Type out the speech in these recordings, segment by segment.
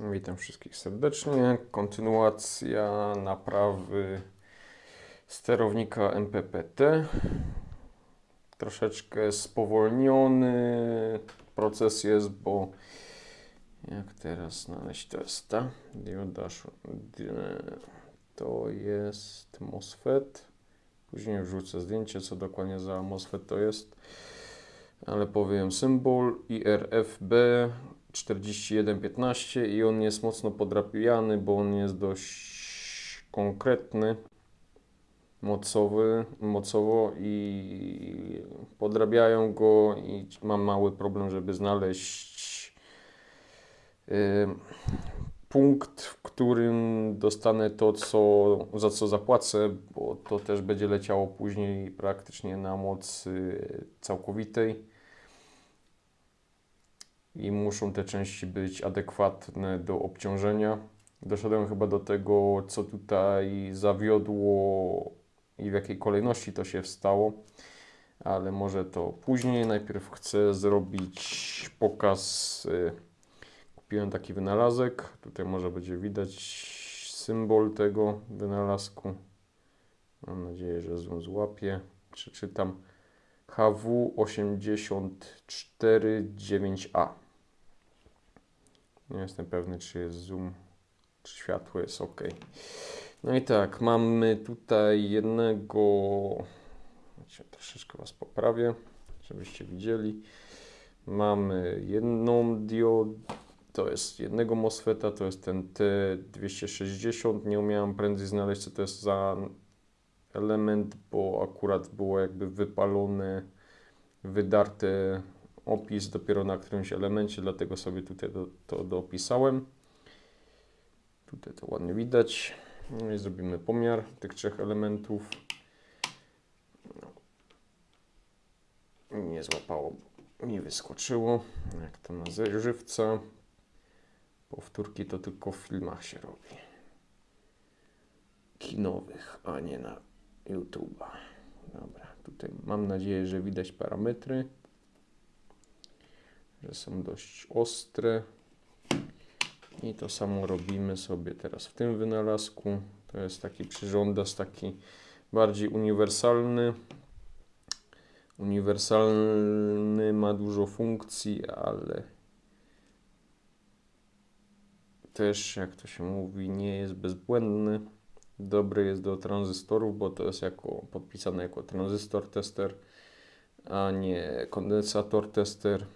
Witam wszystkich serdecznie. Kontynuacja naprawy sterownika MPPT. Troszeczkę spowolniony proces jest, bo jak teraz znaleźć testa? Dioda, to jest MOSFET. Później wrzucę zdjęcie, co dokładnie za MOSFET to jest. Ale powiem symbol IRFB 4115 i on jest mocno podrapiany, bo on jest dość konkretny mocowy, mocowo i podrabiają go i mam mały problem, żeby znaleźć punkt, w którym dostanę to, co, za co zapłacę, bo to też będzie leciało później praktycznie na mocy całkowitej i muszą te części być adekwatne do obciążenia. Doszedłem chyba do tego, co tutaj zawiodło i w jakiej kolejności to się wstało, ale może to później. Najpierw chcę zrobić pokaz. Y, kupiłem taki wynalazek. Tutaj może będzie widać symbol tego wynalazku. Mam nadzieję, że zoom złapie. Przeczytam HW849A. Nie jestem pewny, czy jest zoom, czy światło jest ok. No i tak, mamy tutaj jednego. Troszeczkę Was poprawię, żebyście widzieli. Mamy jedną diodę, to jest jednego MOSFETA, to jest ten T260. Nie umiałem prędzej znaleźć, co to jest za element, bo akurat było jakby wypalone, wydarte opis dopiero na którymś elemencie, dlatego sobie tutaj do, to dopisałem. Tutaj to ładnie widać. No i zrobimy pomiar tych trzech elementów. Nie złapało, mi wyskoczyło. Jak to na żywca. Powtórki to tylko w filmach się robi. Kinowych, a nie na YouTube'a. Dobra, tutaj mam nadzieję, że widać parametry że są dość ostre. I to samo robimy sobie teraz w tym wynalazku. To jest taki przyrządas, taki bardziej uniwersalny. Uniwersalny ma dużo funkcji, ale też, jak to się mówi, nie jest bezbłędny. Dobry jest do tranzystorów, bo to jest jako, podpisane jako tranzystor tester, a nie kondensator tester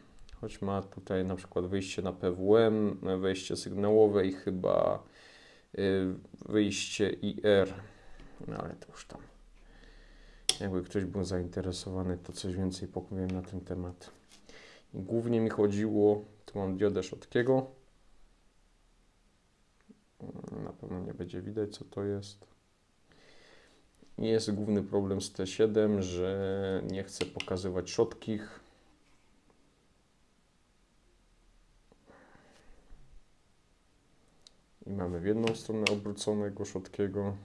choć ma tutaj na przykład wyjście na PWM, wejście sygnałowe i chyba y, wyjście IR, no ale to już tam. Jakby ktoś był zainteresowany, to coś więcej powiem na ten temat. I głównie mi chodziło, tu mam diodę Szotkiego. Na pewno nie będzie widać, co to jest. Jest główny problem z T7, że nie chcę pokazywać szotkich I mamy w jedną stronę obróconego szotkiego.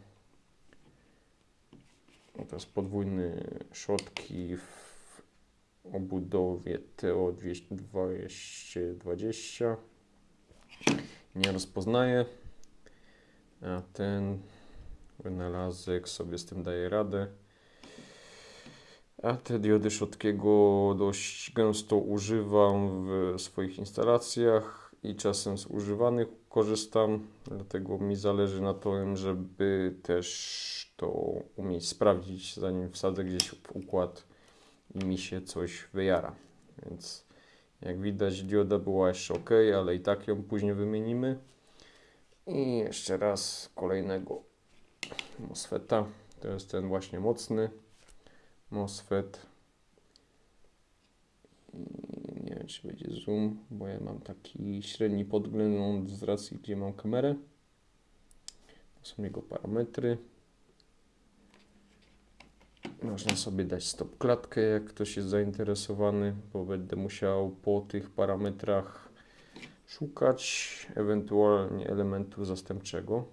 No to jest podwójny szotki w obudowie TO 220. Nie rozpoznaje, a ten wynalazek sobie z tym daje radę. A te diody Szotkiego dość gęsto używam w swoich instalacjach i czasem z używanych korzystam, dlatego mi zależy na tym, żeby też to umieć sprawdzić, zanim wsadzę gdzieś w układ i mi się coś wyjara. Więc jak widać dioda była jeszcze ok, ale i tak ją później wymienimy. I jeszcze raz kolejnego MOSFETA. To jest ten właśnie mocny MOSFET. Nie czy będzie zoom, bo ja mam taki średni podgląd z racji, gdzie mam kamerę. To są jego parametry. Można sobie dać stop klatkę, jak ktoś jest zainteresowany, bo będę musiał po tych parametrach szukać ewentualnie elementu zastępczego.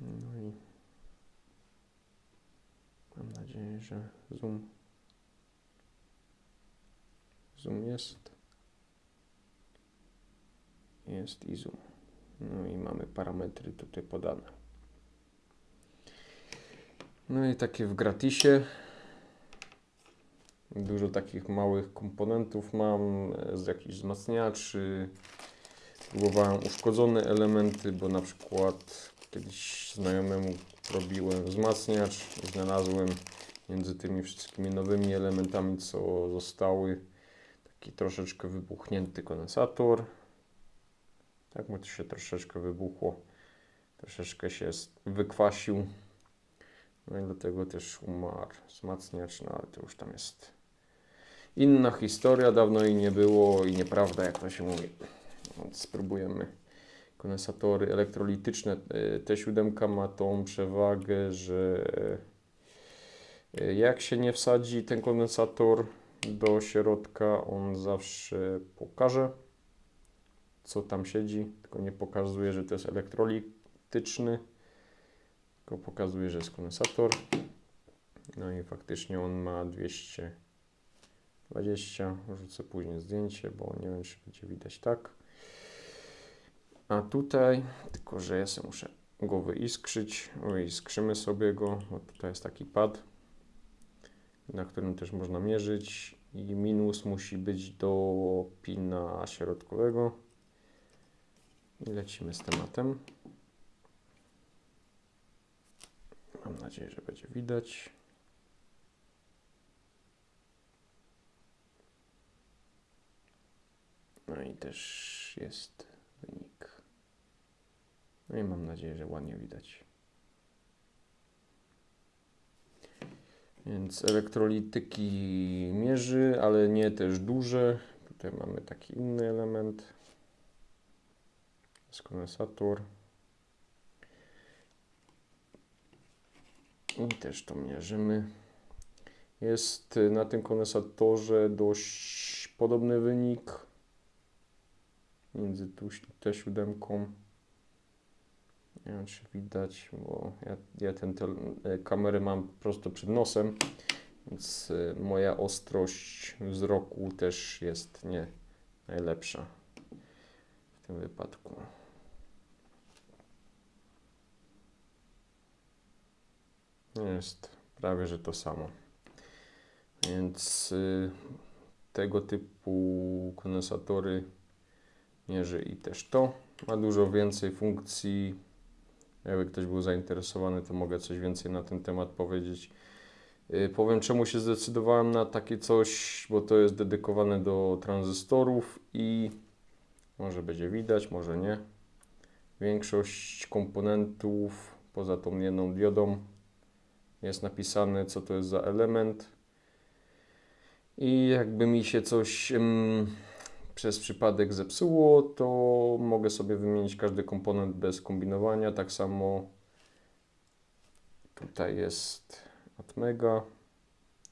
No i mam nadzieję, że zoom Zoom jest. jest i zoom. No i mamy parametry tutaj podane. No i takie w gratisie. Dużo takich małych komponentów mam e, z jakichś wzmacniaczy. Próbowałem uszkodzone elementy, bo na przykład kiedyś znajomemu robiłem wzmacniacz i znalazłem między tymi wszystkimi nowymi elementami, co zostały, taki troszeczkę wybuchnięty kondensator. Tak mu to się troszeczkę wybuchło, troszeczkę się wykwasił. No i dlatego też umarł wzmacniacz, no ale to już tam jest inna historia, dawno jej nie było i nieprawda, jak to się mówi. Więc spróbujemy. Kondensatory elektrolityczne. y, T7 ma tą przewagę, że y, jak się nie wsadzi ten kondensator do środka, on zawsze pokaże, co tam siedzi, tylko nie pokazuje, że to jest elektrolityczny, tylko pokazuje, że jest kondensator. No i faktycznie on ma 220. Rzucę później zdjęcie, bo nie wiem, czy będzie widać tak. A tutaj, tylko że ja sobie muszę go wyiskrzyć. Wyiskrzymy sobie go, bo tutaj jest taki pad, na którym też można mierzyć. I minus musi być do pina środkowego. I lecimy z tematem. Mam nadzieję, że będzie widać. No i też jest wynik. No i mam nadzieję, że ładnie widać. Więc elektrolityki mierzy, ale nie też duże. Tutaj mamy taki inny element. Jest kondensator. I też to mierzymy. Jest na tym kondensatorze dość podobny wynik między tu T7. Nie wiem, czy widać, bo ja, ja tę kamerę mam prosto przed nosem, więc y, moja ostrość wzroku też jest nie najlepsza w tym wypadku. Jest prawie że to samo. Więc y, tego typu kondensatory mierzy i też to. Ma dużo więcej funkcji. Jakby ktoś był zainteresowany, to mogę coś więcej na ten temat powiedzieć. Yy, powiem, czemu się zdecydowałem na takie coś, bo to jest dedykowane do tranzystorów i może będzie widać, może nie. Większość komponentów, poza tą jedną diodą, jest napisane, co to jest za element. I jakby mi się coś ym, przez przypadek zepsuło, to mogę sobie wymienić każdy komponent bez kombinowania. Tak samo tutaj jest Atmega,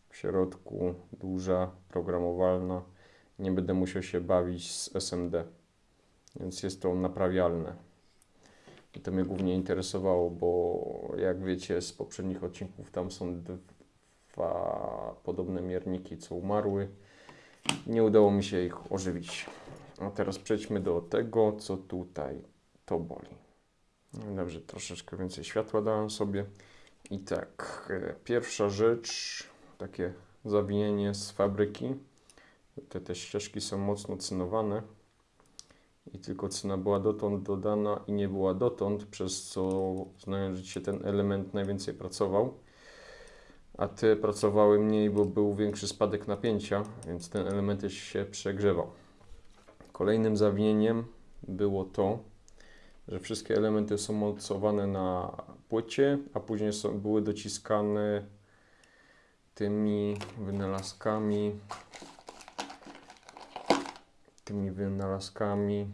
w środku duża, programowalna. Nie będę musiał się bawić z SMD, więc jest to naprawialne. I to mnie głównie interesowało, bo jak wiecie z poprzednich odcinków, tam są dwa podobne mierniki, co umarły. Nie udało mi się ich ożywić. A teraz przejdźmy do tego, co tutaj to boli. Dobrze, troszeczkę więcej światła dałem sobie. I tak, e, pierwsza rzecz, takie zawinienie z fabryki. Te, te ścieżki są mocno cynowane i tylko cyna była dotąd dodana i nie była dotąd, przez co znając, się ten element najwięcej pracował, a te pracowały mniej, bo był większy spadek napięcia, więc ten element się przegrzewał. Kolejnym zawinieniem było to, że wszystkie elementy są mocowane na płycie, a później są, były dociskane tymi wynalazkami, tymi wynalazkami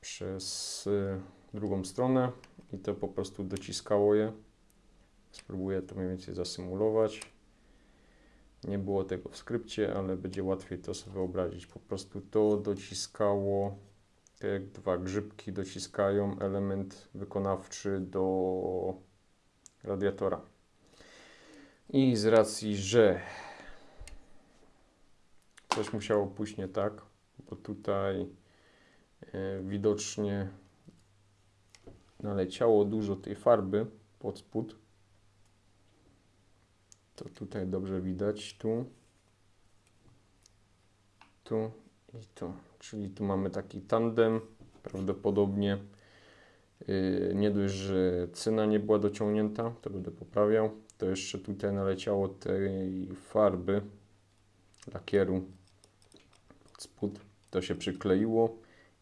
przez drugą stronę i to po prostu dociskało je. Spróbuję to mniej więcej zasymulować. Nie było tego w skrypcie, ale będzie łatwiej to sobie wyobrazić. Po prostu to dociskało, te dwa grzybki dociskają element wykonawczy do radiatora. I z racji, że coś musiało pójść nie tak, bo tutaj e, widocznie naleciało dużo tej farby pod spód. To tutaj dobrze widać, tu, tu i tu. Czyli tu mamy taki tandem, prawdopodobnie yy, nie dość, że cyna nie była dociągnięta, to będę poprawiał, to jeszcze tutaj naleciało tej farby, lakieru spód, to się przykleiło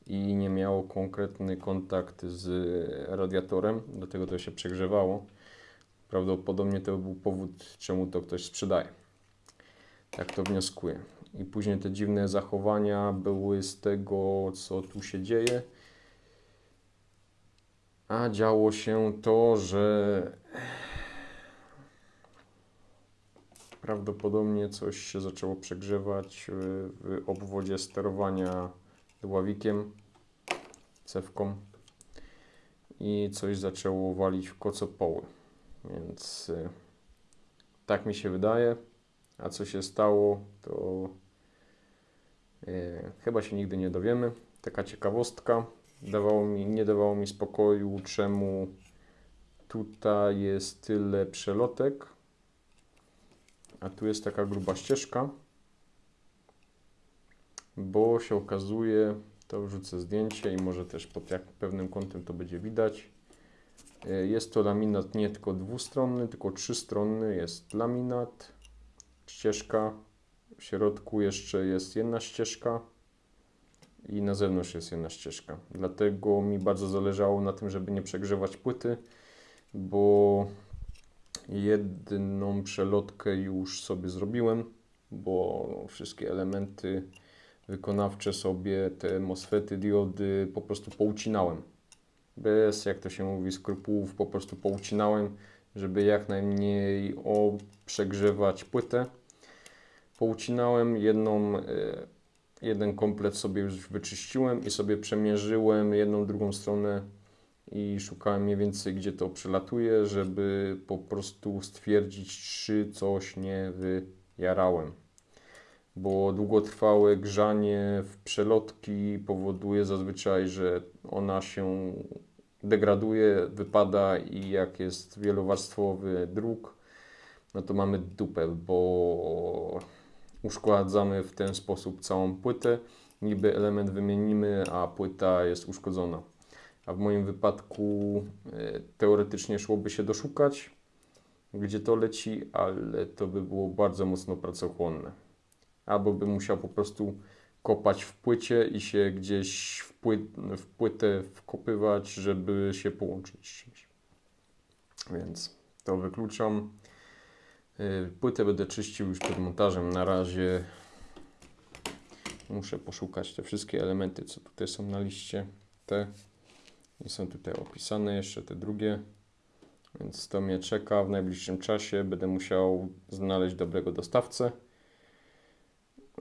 i nie miało konkretny kontakt z radiatorem, dlatego to się przegrzewało. Prawdopodobnie to był powód, czemu to ktoś sprzedaje. Tak to wnioskuję. I później te dziwne zachowania były z tego, co tu się dzieje. A działo się to, że prawdopodobnie coś się zaczęło przegrzewać w, obwodzie sterowania dławikiem, cewką i coś zaczęło walić w kocopoły. Więc y, tak mi się wydaje. A co się stało, to y, chyba się nigdy nie dowiemy. Taka ciekawostka. Dawało mi, nie dawało mi spokoju, czemu tutaj jest tyle przelotek, a tu jest taka gruba ścieżka, bo się okazuje, to wrzucę zdjęcie i może też pod jak pewnym kątem to będzie widać. E, Jest to laminat nie tylko dwustronny, tylko trzystronny. Jest laminat, ścieżka, w środku jeszcze jest jedna ścieżka i na zewnątrz jest jedna ścieżka. Dlatego mi bardzo zależało na tym, żeby nie przegrzewać płyty, bo jedną przelotkę już sobie zrobiłem, bo wszystkie elementy wykonawcze sobie, te MOSFETy, diody po prostu poucinałem bez, jak to się mówi, skrupułów po prostu poucinałem, żeby jak najmniej przegrzewać płytę. Poucinałem jedną, e, jeden komplet sobie już wyczyściłem i sobie przemierzyłem jedną, drugą stronę i szukałem mniej więcej, gdzie to przelatuje, żeby po prostu stwierdzić, czy coś nie wyjarałem. Bo długotrwałe grzanie w przelotki powoduje zazwyczaj, że ona się degraduje, wypada i jak jest wielowarstwowy druk, no to mamy dupę, bo uszkadzamy w ten sposób całą płytę. Niby element wymienimy, a płyta jest uszkodzona. A w moim wypadku e, teoretycznie szłoby się doszukać, gdzie to leci, ale to by było bardzo mocno pracochłonne. Albo bym musiał po prostu kopać w płycie i się gdzieś w, pły, w płytę wkopywać, żeby się połączyć z czymś. Więc to wykluczam. Y, Płytę będę czyścił już przed montażem. Na razie muszę poszukać te wszystkie elementy, co tutaj są na liście. Te i są tutaj opisane, jeszcze te drugie. Więc to mnie czeka w najbliższym czasie. Będę musiał znaleźć dobrego dostawcę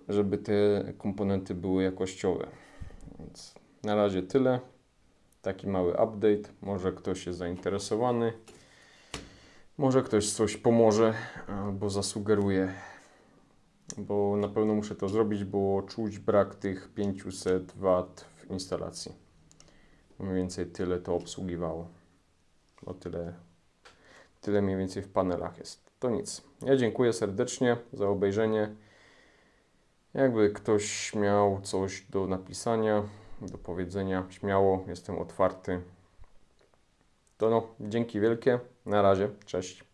żeby te komponenty były jakościowe. Więc na razie tyle. Taki mały update. Może ktoś jest zainteresowany. Może ktoś coś pomoże albo zasugeruje. Bo na pewno muszę to zrobić, bo czuć brak tych 500 W w instalacji. Mniej więcej tyle to obsługiwało. Bo tyle, tyle mniej więcej w panelach jest. To nic. Ja dziękuję serdecznie za obejrzenie. Jakby ktoś miał coś do napisania, do powiedzenia, śmiało, jestem otwarty. To no, dzięki wielkie. Na razie, cześć.